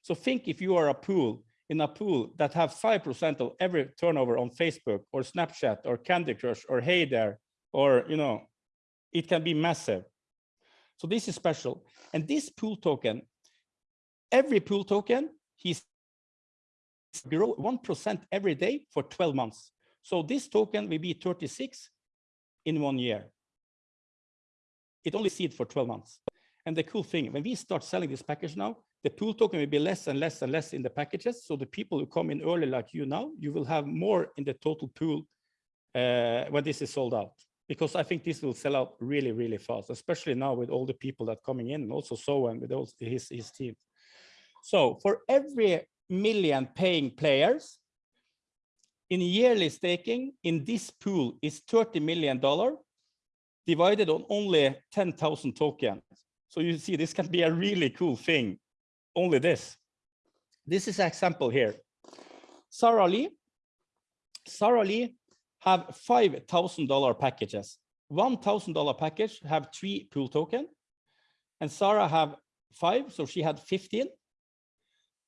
So think if you are a pool in a pool that have 5% of every turnover on Facebook or Snapchat or Candy Crush or Hay Day, or, you know, it can be massive. So this is special. And this pool token, every pool token, he's grow 1% every day for 12 months. So this token will be 36 in one year. It only seed for 12 months. And the cool thing, when we start selling this package now, the pool token will be less and less and less in the packages. So the people who come in early like you now, you will have more in the total pool uh, when this is sold out. Because I think this will sell out really, really fast, especially now with all the people that coming in and also Sohan with all his, his team. So for every million paying players, in yearly staking in this pool is 30 million dollar divided on only 10,000 tokens. So you see, this can be a really cool thing. Only this. This is an example here. Sarah Lee. Lee have $5,000 packages. $1,000 package have three pool token. And Sarah have five, so she had 15.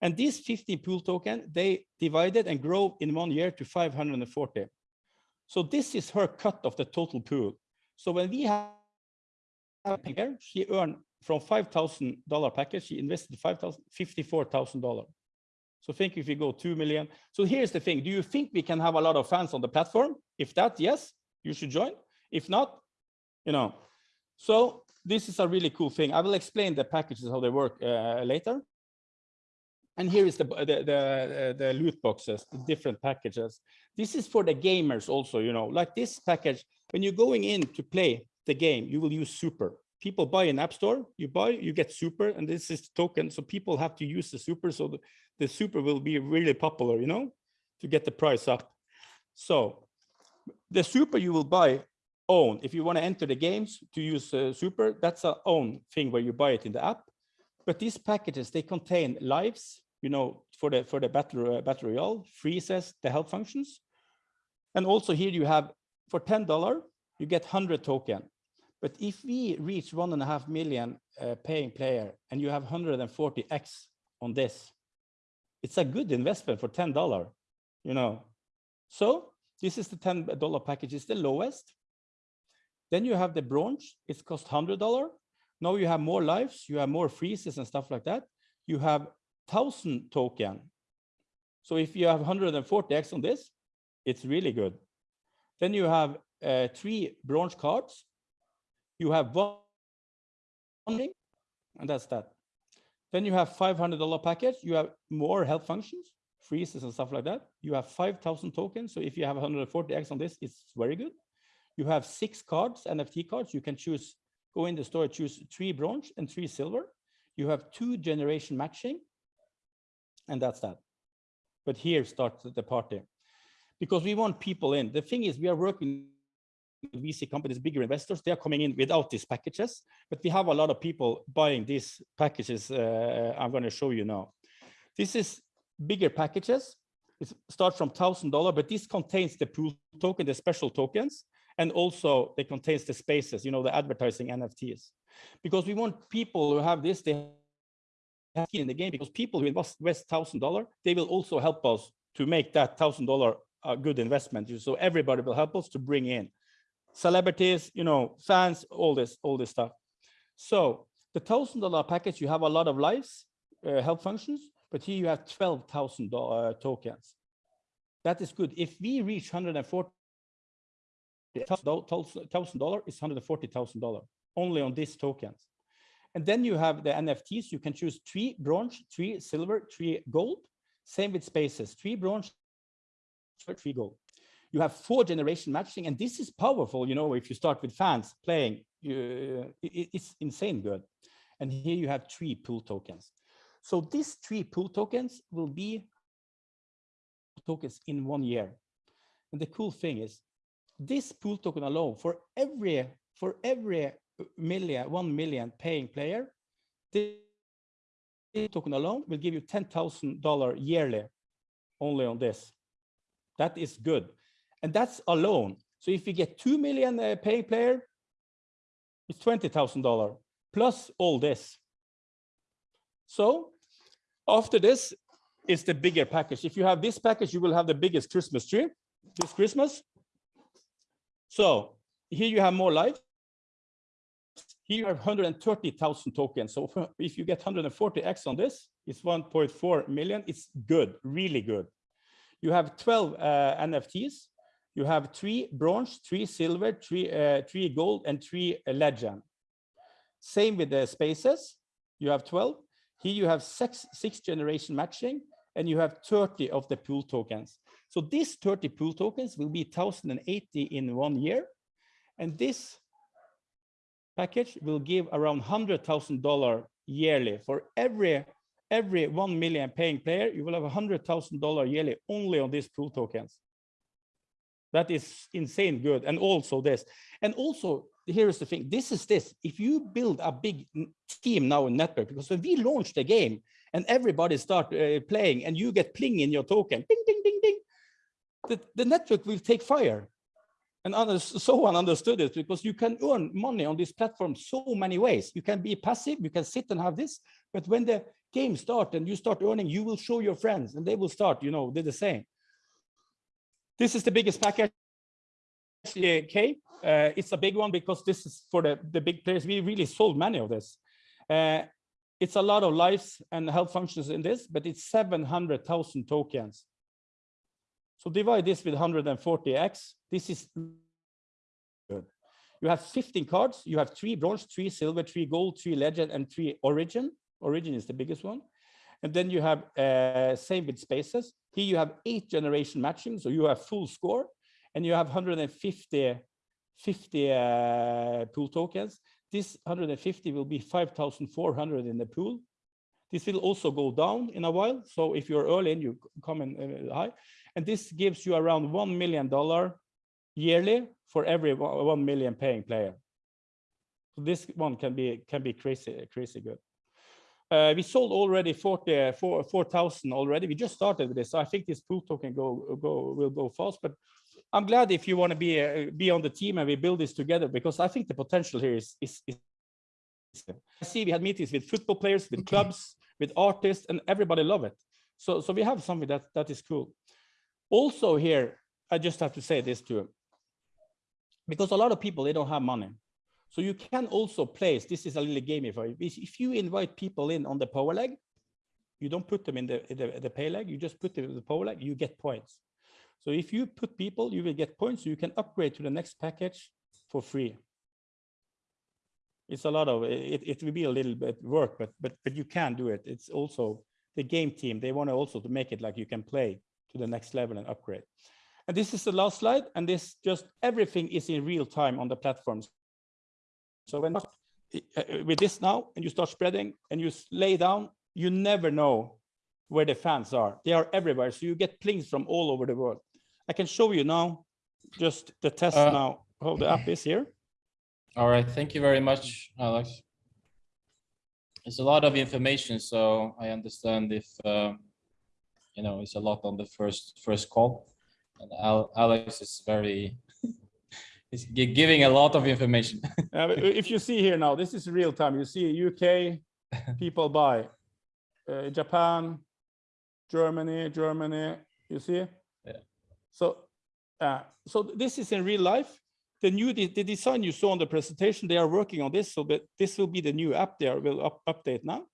And these 15 pool token, they divided and grow in one year to 540. So this is her cut of the total pool. So when we have she earned from $5,000 package, she invested 5,000, $54,000. So think if you go 2 million. So here's the thing. Do you think we can have a lot of fans on the platform? If that, yes, you should join. If not, you know. So this is a really cool thing. I will explain the packages, how they work uh, later. And here is the, the, the, the loot boxes, the different packages. This is for the gamers also, you know, like this package, when you're going in to play the game, you will use super. People buy an App Store, you buy, you get super, and this is token. So people have to use the super. So the, the super will be really popular, you know, to get the price up. So the super you will buy own. If you want to enter the games to use uh, super, that's a own thing where you buy it in the app. But these packages, they contain lives, you know, for the for the battle uh, battle royale, freezes, the help functions. And also here you have for $10, you get 100 token. But if we reach one and a half million uh, paying player and you have 140x on this, it's a good investment for $10, you know. So this is the $10 package, it's the lowest. Then you have the bronze, it's cost $100. Now you have more lives, you have more freezes and stuff like that. You have 1000 token. So if you have 140x on this, it's really good. Then you have uh, three bronze cards. You have one and that's that. Then you have $500 package. You have more help functions, freezes and stuff like that. You have 5,000 tokens. So if you have 140x on this, it's very good. You have six cards, NFT cards. You can choose, go in the store, choose three bronze and three silver. You have two generation matching, and that's that. But here starts the party because we want people in. The thing is, we are working VC companies, bigger investors, they are coming in without these packages, but we have a lot of people buying these packages uh, I'm going to show you now. This is bigger packages. It starts from $1,000, but this contains the pool token, the special tokens, and also it contains the spaces, you know, the advertising NFTs. Because we want people who have this, they have in the game, because people who invest $1,000, they will also help us to make that thousand dollar a good investment. So everybody will help us to bring in celebrities, you know, fans, all this, all this stuff. So the thousand dollar package, you have a lot of lives, uh, help functions, but here you have twelve thousand uh, tokens. That is good. If we reach hundred and forty thousand dollar, is hundred and forty thousand dollar only on these tokens. And then you have the NFTs. You can choose three bronze, three silver, three gold. Same with spaces, three bronze, three gold. You have four generation matching, and this is powerful. You know, if you start with fans playing, you, uh, it, it's insane good. And here you have three pool tokens. So these three pool tokens will be tokens in one year. And the cool thing is, this pool token alone for every for every uh, million, one million paying player, this token alone will give you $10,000 yearly only on this. That is good. And that's alone. So if you get 2 million uh, paying player, it's $20,000 plus all this. So after this is the bigger package. If you have this package, you will have the biggest Christmas tree this Christmas. So here you have more life. Here you have 130,000 tokens. So if you get 140x on this, it's 1.4 million. It's good, really good. You have 12 uh, NFTs. You have three bronze, three silver, three, uh, three gold, and three uh, legend. Same with the spaces. You have 12. Here you have six, six generation matching, and you have 30 of the pool tokens. So these 30 pool tokens will be 1,080 in one year. And this package will give around $100,000 yearly for every every 1 million paying player, you will have $100,000 yearly only on these pool tokens. That is insane good. And also this. And also, here is the thing. This is this. If you build a big team now in network, because when we launch the game and everybody start uh, playing and you get pling in your token, ding, ding, ding, ding, the, the network will take fire. And others, so one understood it because you can earn money on this platform so many ways. You can be passive, you can sit and have this, but when the game start and you start earning, you will show your friends and they will start, you know, do the same. This is the biggest package, K. Uh, it's a big one because this is for the, the big players. We really sold many of this. Uh, it's a lot of lives and health functions in this, but it's 700,000 tokens. So divide this with 140x. This is good. You have 15 cards. You have three bronze, three silver, three gold, three legend, and three origin. Origin is the biggest one. And then you have uh, same with spaces. Here you have eight generation matching, so you have full score, and you have 150 50 uh, pool tokens. This 150 will be 5,400 in the pool. This will also go down in a while. So if you're early and you come in uh, high, and this gives you around $1 million yearly for every 1 million paying player. So this one can be can be crazy, crazy good. Uh, we sold already 40, 4,000 already. We just started with this. So I think this pool token go, go, will go fast, but I'm glad if you want to be uh, be on the team and we build this together because I think the potential here is, is, is I see we had meetings with football players, with clubs, with artists, and everybody love it. So, so we have something that that is cool. Also here, I just have to say this too, because a lot of people, they don't have money. So you can also place, this is a little you. If you invite people in on the power leg, you don't put them in the, the, the pay leg, you just put them in the power leg, you get points. So if you put people, you will get points, so you can upgrade to the next package for free. It's a lot of, it, it will be a little bit work, but, but, but you can do it. It's also the game team, they want to also to make it like you can play to the next level and upgrade. And this is the last slide, and this just everything is in real time on the platforms. So when uh, with this now, and you start spreading and you lay down, you never know where the fans are. They are everywhere, so you get plings from all over the world. I can show you now, just the test Uh, now, how the app is here. All right, thank you very much, Alex. It's a lot of information, so I understand if, uh, you know, it's a lot on the first, first call. And Al- Alex is very, gi- giving a lot of information. Uh, if you see here now, this is real time. You see UK people buy, uh, Japan, Germany, Germany, You see? Yeah. So, uh, so this is in real life. The new, the, the design you saw on the presentation, they are working on this, so that this will be the new app they are, will up, update now.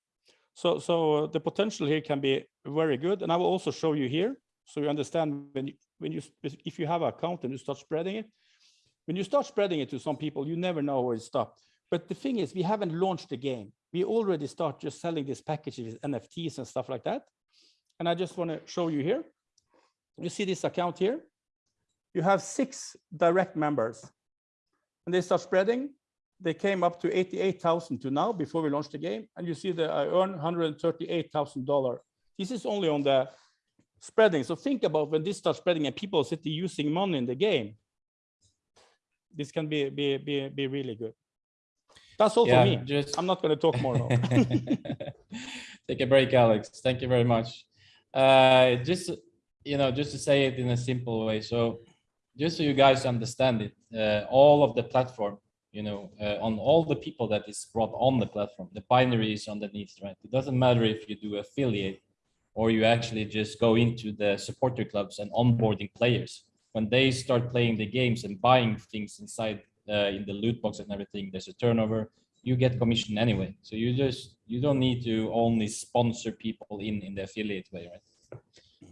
So, so uh, the potential here can be very good. And I will also show you here, so you understand when you, when you, if you have an account and you start spreading it, when you start spreading it to some people, you never know where it stops. But the thing is, we haven't launched the game. We already start just selling these packages, with NFTs and stuff like that. And I just want to show you here. You see this account here? You have six direct members. And they start spreading. They came up to 88,000 to now before we launched the game. And you see that I earn $138,000. This is only on the spreading. So think about when this starts spreading and people sit using money in the game. This can be, be, be, be really good. That's all for me. just I'm not going to talk more now. Take a break, Alex. Thank you very much. Uh, just, you know, just to say it in a simple way. So just so you guys understand it, uh, all of the platform, you know, uh, on all the people that is brought on the platform, the binary is underneath, right? It doesn't matter if you do affiliate or you actually just go into the supporter clubs and onboarding players. When they start playing the games and buying things inside uh, in the loot box and everything, there's a turnover, you get commission anyway. So you just, you don't need to only sponsor people in, in the affiliate way, right?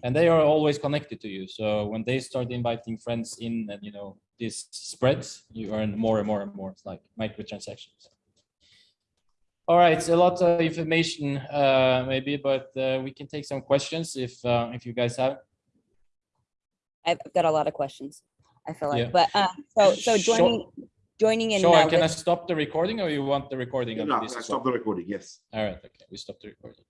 And they are always connected to you. So when they start inviting friends in and, you know, this spreads, you earn more and more and more. It's like microtransactions. All right, so a lot of information, uh, maybe, but uh, we can take some questions if, uh, if you guys have. I've got a lot of questions, I feel Yeah. like, but, um, so, so Sure. joining, joining in. Sure, uh, can I stop the recording or you want the recording? of No, this I as well? stop the recording, yes. All right, okay, we stopped the recording.